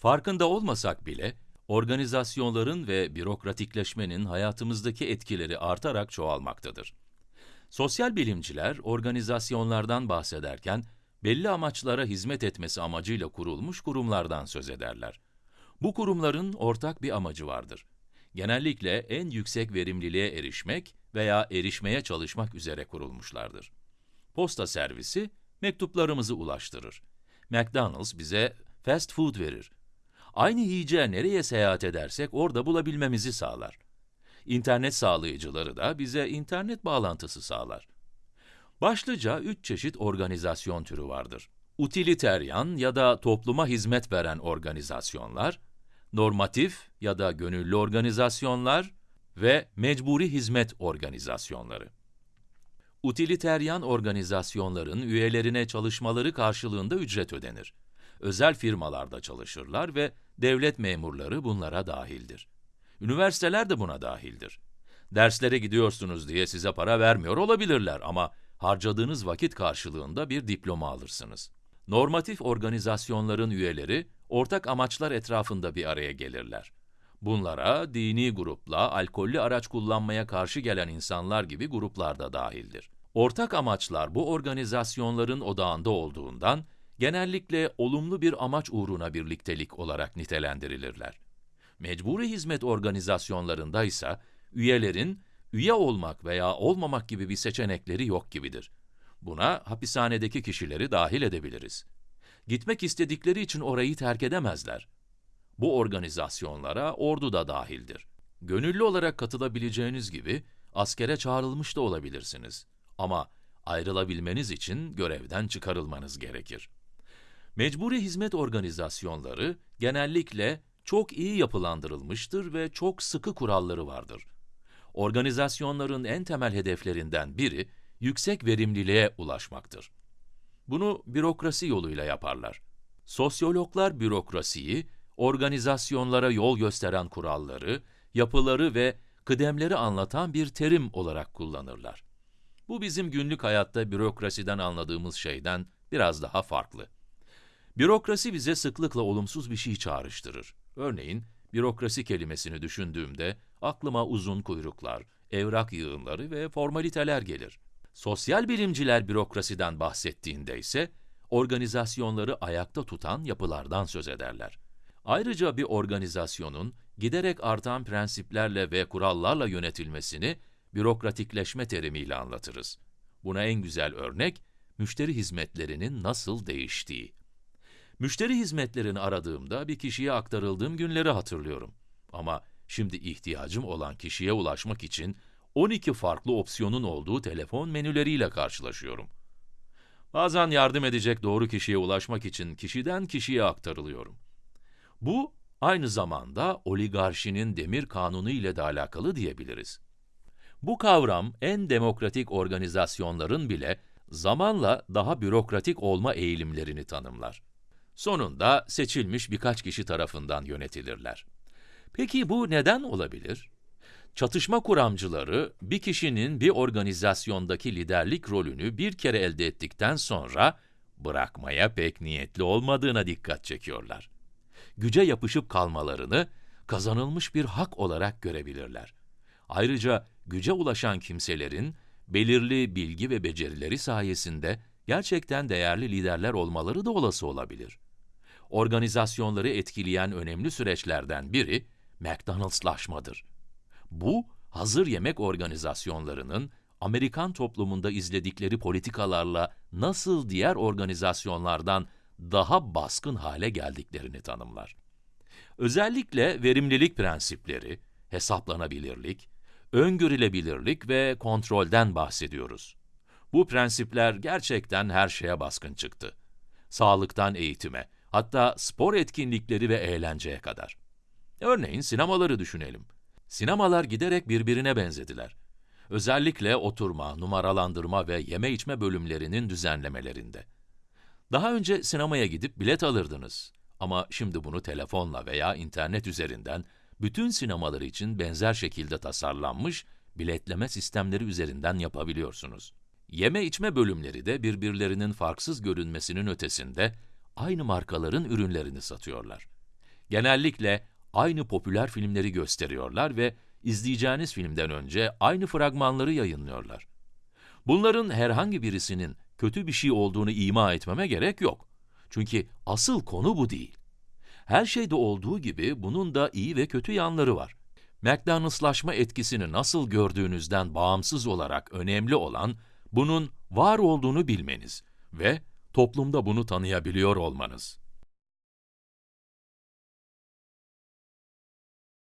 Farkında olmasak bile, organizasyonların ve bürokratikleşmenin hayatımızdaki etkileri artarak çoğalmaktadır. Sosyal bilimciler, organizasyonlardan bahsederken, belli amaçlara hizmet etmesi amacıyla kurulmuş kurumlardan söz ederler. Bu kurumların ortak bir amacı vardır. Genellikle en yüksek verimliliğe erişmek veya erişmeye çalışmak üzere kurulmuşlardır. Posta servisi, mektuplarımızı ulaştırır. McDonald's bize fast food verir. Aynı yiyeceği nereye seyahat edersek orada bulabilmemizi sağlar. İnternet sağlayıcıları da bize internet bağlantısı sağlar. Başlıca üç çeşit organizasyon türü vardır. Utiliteryan ya da topluma hizmet veren organizasyonlar, normatif ya da gönüllü organizasyonlar ve mecburi hizmet organizasyonları. Utiliteryan organizasyonların üyelerine çalışmaları karşılığında ücret ödenir. Özel firmalarda çalışırlar ve devlet memurları bunlara dahildir. Üniversiteler de buna dahildir. Derslere gidiyorsunuz diye size para vermiyor olabilirler ama harcadığınız vakit karşılığında bir diploma alırsınız. Normatif organizasyonların üyeleri, ortak amaçlar etrafında bir araya gelirler. Bunlara dini grupla, alkollü araç kullanmaya karşı gelen insanlar gibi gruplar da dahildir. Ortak amaçlar bu organizasyonların odağında olduğundan, genellikle olumlu bir amaç uğruna birliktelik olarak nitelendirilirler. Mecburi hizmet organizasyonlarında ise üyelerin üye olmak veya olmamak gibi bir seçenekleri yok gibidir. Buna hapishanedeki kişileri dahil edebiliriz. Gitmek istedikleri için orayı terk edemezler. Bu organizasyonlara ordu da dahildir. Gönüllü olarak katılabileceğiniz gibi askere çağrılmış da olabilirsiniz. Ama ayrılabilmeniz için görevden çıkarılmanız gerekir. Mecburi hizmet organizasyonları genellikle çok iyi yapılandırılmıştır ve çok sıkı kuralları vardır. Organizasyonların en temel hedeflerinden biri, yüksek verimliliğe ulaşmaktır. Bunu bürokrasi yoluyla yaparlar. Sosyologlar bürokrasiyi, organizasyonlara yol gösteren kuralları, yapıları ve kıdemleri anlatan bir terim olarak kullanırlar. Bu bizim günlük hayatta bürokrasiden anladığımız şeyden biraz daha farklı. Bürokrasi bize sıklıkla olumsuz bir şey çağrıştırır. Örneğin, bürokrasi kelimesini düşündüğümde aklıma uzun kuyruklar, evrak yığınları ve formaliteler gelir. Sosyal bilimciler bürokrasiden bahsettiğinde ise organizasyonları ayakta tutan yapılardan söz ederler. Ayrıca bir organizasyonun giderek artan prensiplerle ve kurallarla yönetilmesini bürokratikleşme terimiyle anlatırız. Buna en güzel örnek, müşteri hizmetlerinin nasıl değiştiği. Müşteri hizmetlerini aradığımda bir kişiye aktarıldığım günleri hatırlıyorum. Ama şimdi ihtiyacım olan kişiye ulaşmak için 12 farklı opsiyonun olduğu telefon menüleriyle karşılaşıyorum. Bazen yardım edecek doğru kişiye ulaşmak için kişiden kişiye aktarılıyorum. Bu, aynı zamanda oligarşinin demir kanunu ile de alakalı diyebiliriz. Bu kavram, en demokratik organizasyonların bile zamanla daha bürokratik olma eğilimlerini tanımlar. Sonunda seçilmiş birkaç kişi tarafından yönetilirler. Peki bu neden olabilir? Çatışma kuramcıları, bir kişinin bir organizasyondaki liderlik rolünü bir kere elde ettikten sonra bırakmaya pek niyetli olmadığına dikkat çekiyorlar. Güce yapışıp kalmalarını kazanılmış bir hak olarak görebilirler. Ayrıca güce ulaşan kimselerin belirli bilgi ve becerileri sayesinde gerçekten değerli liderler olmaları da olası olabilir. Organizasyonları etkileyen önemli süreçlerden biri McDonald'slaşmadır. Bu, hazır yemek organizasyonlarının Amerikan toplumunda izledikleri politikalarla nasıl diğer organizasyonlardan daha baskın hale geldiklerini tanımlar. Özellikle verimlilik prensipleri, hesaplanabilirlik, öngörülebilirlik ve kontrolden bahsediyoruz. Bu prensipler gerçekten her şeye baskın çıktı. Sağlıktan eğitime, hatta spor etkinlikleri ve eğlenceye kadar. Örneğin sinemaları düşünelim. Sinemalar giderek birbirine benzediler. Özellikle oturma, numaralandırma ve yeme içme bölümlerinin düzenlemelerinde. Daha önce sinemaya gidip bilet alırdınız. Ama şimdi bunu telefonla veya internet üzerinden bütün sinemalar için benzer şekilde tasarlanmış biletleme sistemleri üzerinden yapabiliyorsunuz. Yeme içme bölümleri de birbirlerinin farksız görünmesinin ötesinde aynı markaların ürünlerini satıyorlar. Genellikle aynı popüler filmleri gösteriyorlar ve izleyeceğiniz filmden önce aynı fragmanları yayınlıyorlar. Bunların herhangi birisinin kötü bir şey olduğunu ima etmeme gerek yok. Çünkü asıl konu bu değil. Her şeyde olduğu gibi bunun da iyi ve kötü yanları var. McDonald'slaşma etkisini nasıl gördüğünüzden bağımsız olarak önemli olan, bunun var olduğunu bilmeniz ve toplumda bunu tanıyabiliyor olmanız.